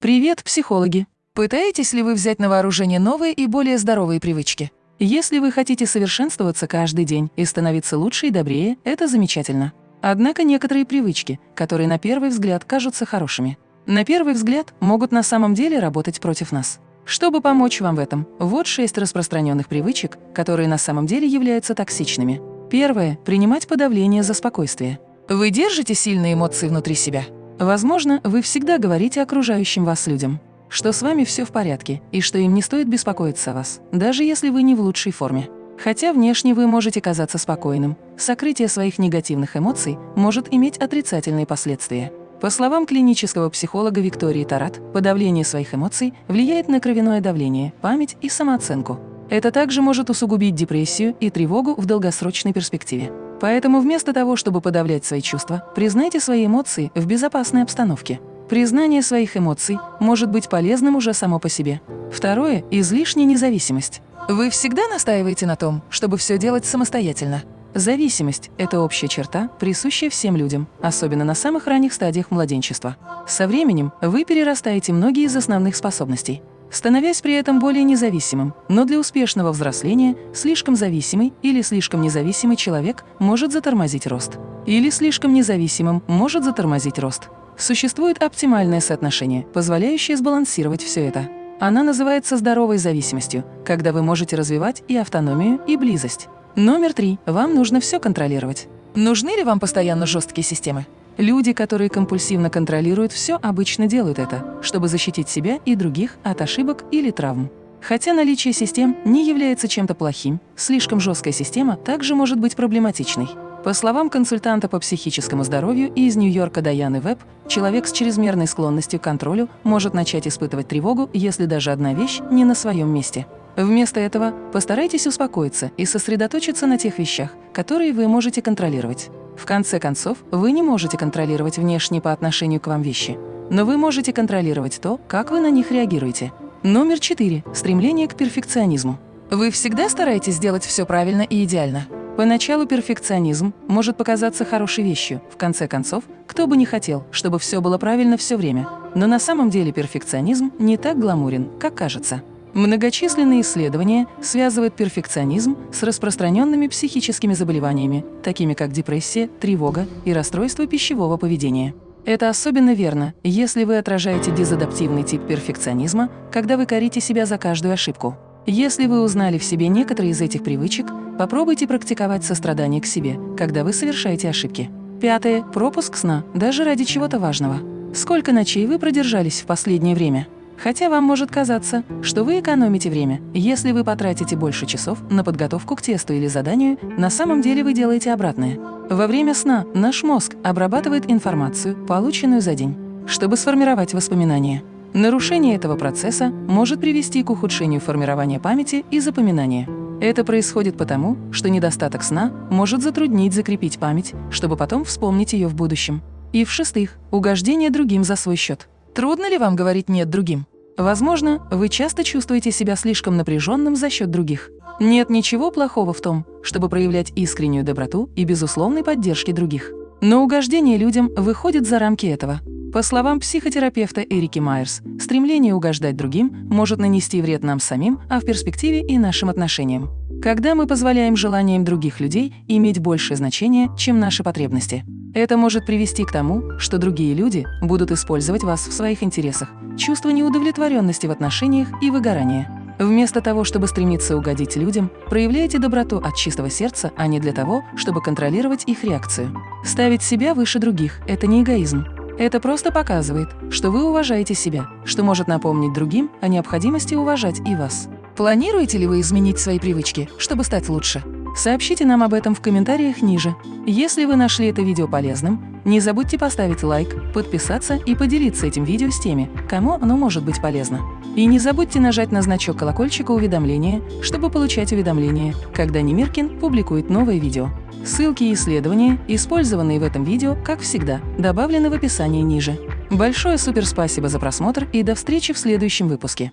Привет, психологи! Пытаетесь ли вы взять на вооружение новые и более здоровые привычки? Если вы хотите совершенствоваться каждый день и становиться лучше и добрее, это замечательно. Однако некоторые привычки, которые на первый взгляд кажутся хорошими, на первый взгляд могут на самом деле работать против нас. Чтобы помочь вам в этом, вот шесть распространенных привычек, которые на самом деле являются токсичными. Первое – принимать подавление за спокойствие. Вы держите сильные эмоции внутри себя? Возможно, вы всегда говорите окружающим вас людям, что с вами все в порядке и что им не стоит беспокоиться о вас, даже если вы не в лучшей форме. Хотя внешне вы можете казаться спокойным, сокрытие своих негативных эмоций может иметь отрицательные последствия. По словам клинического психолога Виктории Тарат, подавление своих эмоций влияет на кровяное давление, память и самооценку. Это также может усугубить депрессию и тревогу в долгосрочной перспективе. Поэтому вместо того, чтобы подавлять свои чувства, признайте свои эмоции в безопасной обстановке. Признание своих эмоций может быть полезным уже само по себе. Второе – излишняя независимость. Вы всегда настаиваете на том, чтобы все делать самостоятельно. Зависимость – это общая черта, присущая всем людям, особенно на самых ранних стадиях младенчества. Со временем вы перерастаете многие из основных способностей, становясь при этом более независимым, но для успешного взросления слишком зависимый или слишком независимый человек может затормозить рост. Или слишком независимым может затормозить рост. Существует оптимальное соотношение, позволяющее сбалансировать все это. Она называется здоровой зависимостью, когда вы можете развивать и автономию, и близость. Номер три. Вам нужно все контролировать. Нужны ли вам постоянно жесткие системы? Люди, которые компульсивно контролируют все, обычно делают это, чтобы защитить себя и других от ошибок или травм. Хотя наличие систем не является чем-то плохим, слишком жесткая система также может быть проблематичной. По словам консультанта по психическому здоровью из Нью-Йорка Даяны Веб, человек с чрезмерной склонностью к контролю может начать испытывать тревогу, если даже одна вещь не на своем месте. Вместо этого постарайтесь успокоиться и сосредоточиться на тех вещах, которые вы можете контролировать. В конце концов, вы не можете контролировать внешние по отношению к вам вещи, но вы можете контролировать то, как вы на них реагируете. Номер четыре. Стремление к перфекционизму. Вы всегда стараетесь сделать все правильно и идеально. Поначалу перфекционизм может показаться хорошей вещью. В конце концов, кто бы не хотел, чтобы все было правильно все время. Но на самом деле перфекционизм не так гламурен, как кажется. Многочисленные исследования связывают перфекционизм с распространенными психическими заболеваниями, такими как депрессия, тревога и расстройство пищевого поведения. Это особенно верно, если вы отражаете дезадаптивный тип перфекционизма, когда вы корите себя за каждую ошибку. Если вы узнали в себе некоторые из этих привычек, попробуйте практиковать сострадание к себе, когда вы совершаете ошибки. Пятое. Пропуск сна, даже ради чего-то важного. Сколько ночей вы продержались в последнее время? Хотя вам может казаться, что вы экономите время. Если вы потратите больше часов на подготовку к тесту или заданию, на самом деле вы делаете обратное. Во время сна наш мозг обрабатывает информацию, полученную за день, чтобы сформировать воспоминания. Нарушение этого процесса может привести к ухудшению формирования памяти и запоминания. Это происходит потому, что недостаток сна может затруднить закрепить память, чтобы потом вспомнить ее в будущем. И в-шестых, угождение другим за свой счет. Трудно ли вам говорить «нет» другим? Возможно, вы часто чувствуете себя слишком напряженным за счет других. Нет ничего плохого в том, чтобы проявлять искреннюю доброту и безусловной поддержки других. Но угождение людям выходит за рамки этого. По словам психотерапевта Эрики Майерс, стремление угождать другим может нанести вред нам самим, а в перспективе и нашим отношениям. Когда мы позволяем желаниям других людей иметь большее значение, чем наши потребности. Это может привести к тому, что другие люди будут использовать вас в своих интересах, чувство неудовлетворенности в отношениях и выгорания. Вместо того, чтобы стремиться угодить людям, проявляйте доброту от чистого сердца, а не для того, чтобы контролировать их реакцию. Ставить себя выше других – это не эгоизм. Это просто показывает, что вы уважаете себя, что может напомнить другим о необходимости уважать и вас. Планируете ли вы изменить свои привычки, чтобы стать лучше? Сообщите нам об этом в комментариях ниже. Если вы нашли это видео полезным, не забудьте поставить лайк, подписаться и поделиться этим видео с теми, кому оно может быть полезно. И не забудьте нажать на значок колокольчика уведомления, чтобы получать уведомления, когда Немиркин публикует новое видео. Ссылки и исследования, использованные в этом видео, как всегда, добавлены в описании ниже. Большое суперспасибо за просмотр и до встречи в следующем выпуске.